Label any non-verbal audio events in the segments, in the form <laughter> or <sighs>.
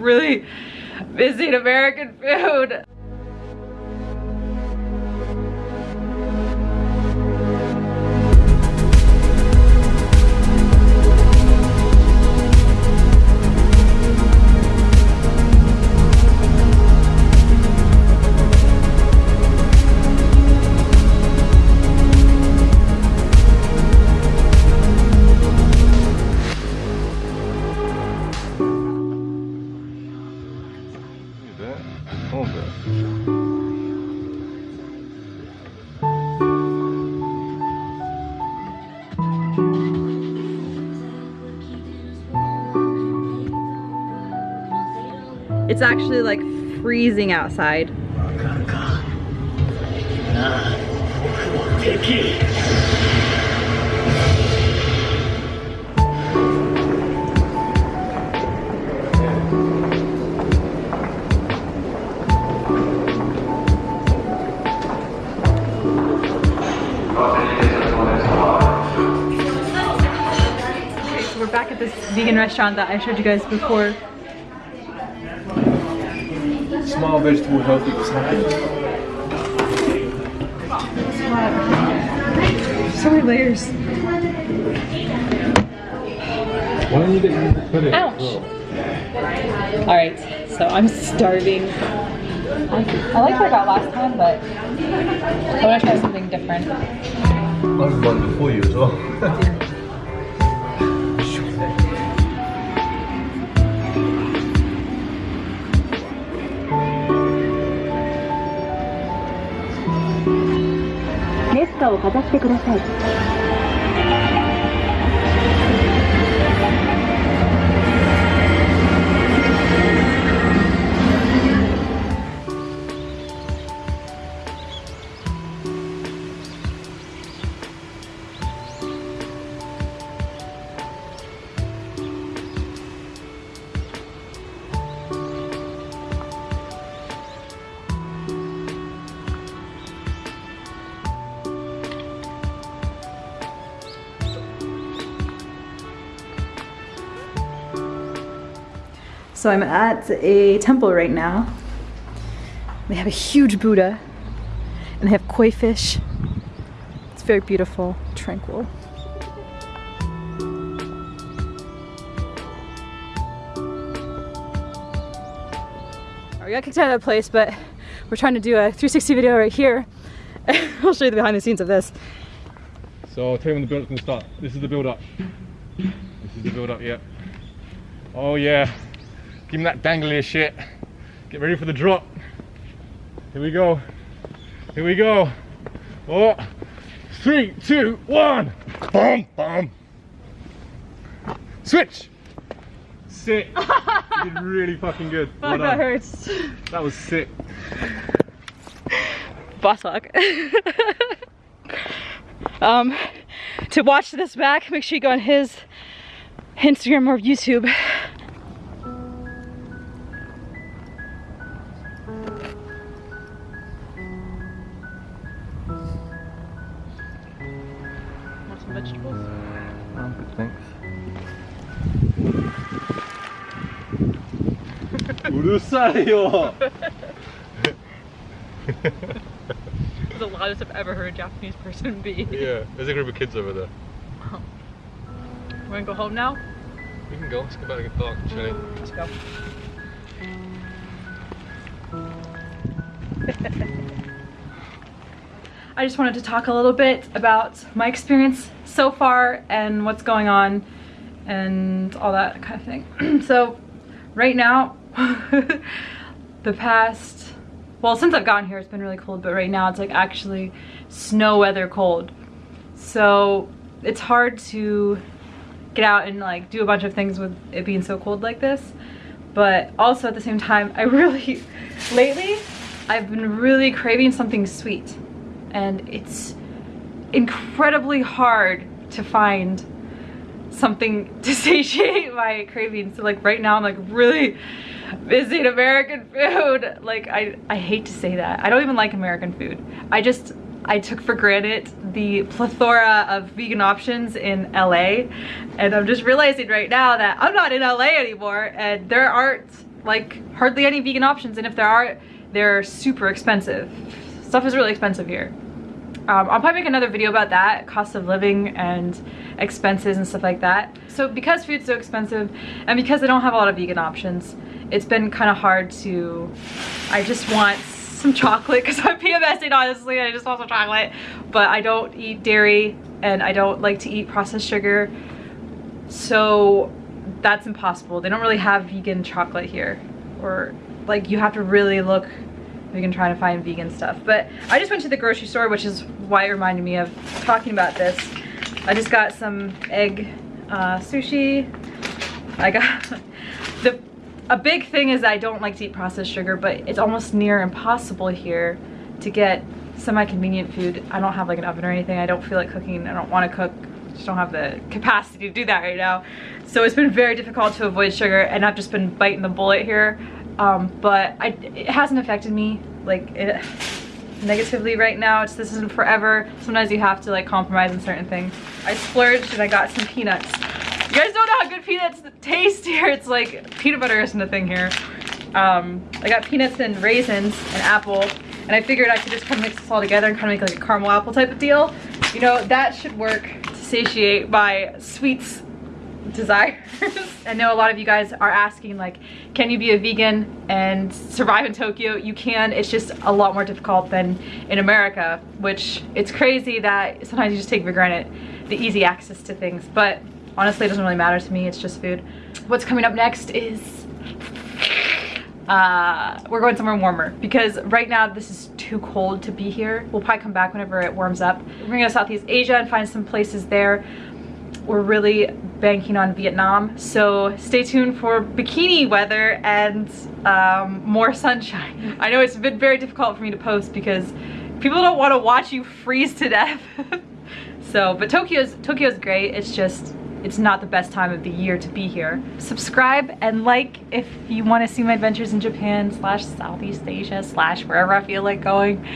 really missing American food. At that. It's actually like freezing outside. Vegan restaurant that I showed you guys before. Small vegetable healthy is happiness. So many layers. Why don't you get the credit? Ouch. All right, so I'm starving. I, I liked what I got last time, but I want to try something different. I was one before you as well. <laughs> 姿をかざしてください。So I'm at a temple right now. They have a huge Buddha and they have koi fish. It's very beautiful, tranquil. We got kicked out of that place, but we're trying to do a 360 video right here. <laughs> I'll show you the behind the scenes of this. So I'll tell you when the build up's gonna start. This is the build up. This is the build up, yeah. Oh yeah. Give me that dangly shit. Get ready for the drop. Here we go. Here we go. Oh. Three, two, one. Boom, boom. Switch. Sick. <laughs> you did really fucking good. Well that hurts. That was sick. boss hog. um, to watch this back, make sure you go on his Instagram or YouTube. vegetables? No, I'm good, thanks. the loudest I've ever heard a Japanese person be. yeah, there's a group of kids over there. Oh. Wow. We're gonna go home now? We can go, let's go back to the park and chill. Let's go. <laughs> I just wanted to talk a little bit about my experience so far and what's going on and all that kind of thing. <clears throat> so right now, <laughs> the past, well since I've gotten here it's been really cold, but right now it's like actually snow weather cold. So it's hard to get out and like do a bunch of things with it being so cold like this. But also at the same time, I <laughs> really, lately, I've been really craving something sweet. And it's incredibly hard to find something <laughs> to satiate my cravings. So like right now I'm like really missing American food. <laughs> Like I, I hate to say that. I don't even like American food. I just, I took for granted the plethora of vegan options in LA. And I'm just realizing right now that I'm not in LA anymore and there aren't like hardly any vegan options and if there are, they're super expensive. Stuff is really expensive here. Um, I'll probably make another video about that, cost of living and expenses and stuff like that. So because food's so expensive and because I don't have a lot of vegan options, it's been kind of hard to, I just want some chocolate because <laughs> I'm PMSing honestly I just want some chocolate. But I don't eat dairy and I don't like to eat processed sugar. So that's impossible. They don't really have vegan chocolate here. Or like you have to really look we can try to find vegan stuff but I just went to the grocery store which is why it reminded me of talking about this I just got some egg uh, sushi I got <laughs> the a big thing is I don't like to eat processed sugar, but it's almost near impossible here to get semi-convenient food. I don't have like an oven or anything. I don't feel like cooking. I don't want to cook. just don't have the capacity to do that right now. So it's been very difficult to avoid sugar and I've just been biting the bullet here. Um, but I, it hasn't affected me like it, <sighs> negatively right now. It's, this isn't forever. Sometimes you have to like compromise on certain things. I splurged and I got some peanuts. You guys don't know how good peanuts taste here. It's like peanut butter isn't a thing here. Um, I got peanuts and raisins and apple and I figured I could just kind of mix this all together and kind of make like a caramel apple type of deal. You know, that should work to satiate my sweets desires. <laughs> I know a lot of you guys are asking like, can you be a vegan and survive in Tokyo? You can, it's just a lot more difficult than in America, which it's crazy that sometimes you just take for granted the easy access to things. But honestly, it doesn't really matter to me. It's just food. What's coming up next is uh, we're going somewhere warmer because right now this is too cold to be here. We'll probably come back whenever it warms up. We're gonna go to Southeast Asia and find some places there. We're really banking on Vietnam. So stay tuned for bikini weather and um, more sunshine. I know it's been very difficult for me to post because people don't want to watch you freeze to death. <laughs> so, but Tokyo's, Tokyo's great. It's just, it's not the best time of the year to be here. Subscribe and like if you want to see my adventures in Japan slash Southeast Asia slash wherever I feel like going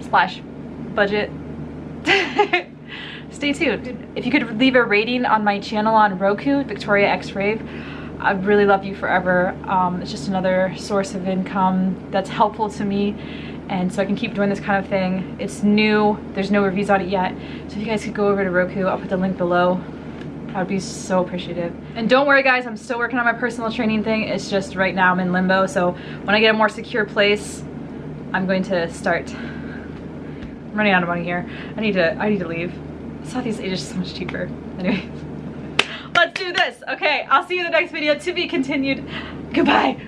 slash budget. <laughs> Stay tuned. If you could leave a rating on my channel on Roku, Victoria X Rave, I'd really love you forever. Um, it's just another source of income that's helpful to me and so I can keep doing this kind of thing. It's new, there's no reviews on it yet. So if you guys could go over to Roku, I'll put the link below. I'd be so appreciative. And don't worry guys, I'm still working on my personal training thing. It's just right now I'm in limbo. So when I get a more secure place, I'm going to start I'm running out of money here. I need to, I need to leave. Southeast Asia is so much cheaper. Anyway, <laughs> let's do this. Okay, I'll see you in the next video to be continued. Goodbye.